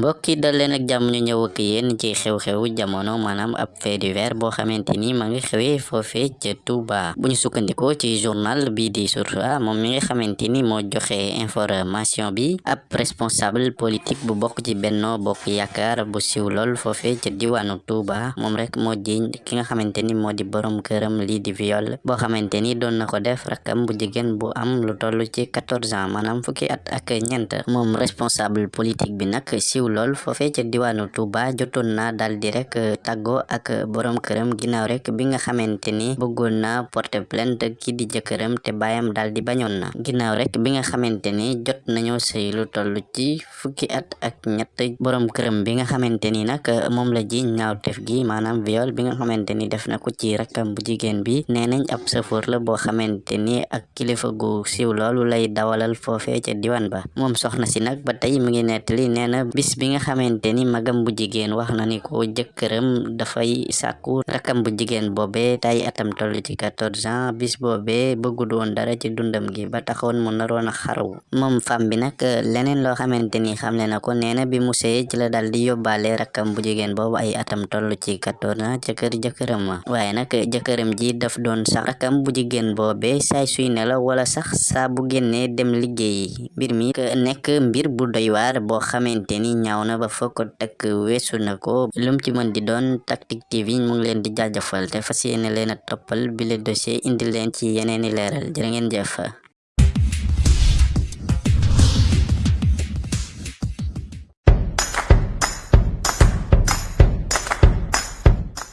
mbokki dal leen ak jàmm ñu ñëw ak yéen ci xew-xew jamono maanaam ab fait divers boo xamante ni ma ngi xewee foofee ca Touba. Bu ñu sukkandikoo ci journal bi di Source A moom mi nga xamante ni moo information bi ab responsable politique bu bokk ci Benno Bokk Yaakaar bu siw lool foofee ca diwaanu Touba. Moom rek moo jiñ ki nga xamante ni di borom këram lii di viol boo xamante ni doon na ko def rakam bu jigéen bu am lu toll ci 14 ans maanaam fukki at ak ñeent. Moom responsable politique bi nag lool foofee ca diwaanu Touba jotoon na dal di rek tàggoo ak borom këram ginnaaw rek bi nga xamante ni na porter plainte ki di jëkkëram te baayam dal di bañoon na ginnaaw rek bi nga xamante ni jot nañoo sëy lu toll ci fukki at ak ñett borom këram bi nga xamante ni nag moom la ji ñaawtef gi maanaam viol bi nga xamante ni def na ko ci rakkam bu jigéen bi. Nee nañ ab safoor la boo xamante ni ak kilifa gu siiw loolu lay dawalal foofee ca diwaan ba. Moom soxna si nag ba tey mi ngi nettali nee na bis bi nga xamante ni magam bu jigéen wax na ni ko jëkkëram dafay sàkku rakam bu jigéen boobe tay atam toll ci quatorze ans. Bis boobe bëggul woon dara ci dundam gi ba taxoon mu naroon a xaru. Moom fam bi nag leneen loo xamante ni xamle na ko nee na bi mu sëy ci la dal di yóbbaale rakam bu jigéen boobu ay atam toll ci quatorze ans ca kër jëkkëram ma waaye nag ji daf doon sax rakam bu jigéen boobe saay suy nelaw wala sax saa bu génnee dem liggéeyi. Mbir mi nekk mbir bu doy waar boo xamante ni ñaaw na ba foo ko takk weesu na ko. Lum ci mën di doon Tactic TV mu ngi leen di jaajëfal te fas yéene leen a toppal dossier indi leen ci yeneeni leeral. Jërë ngeen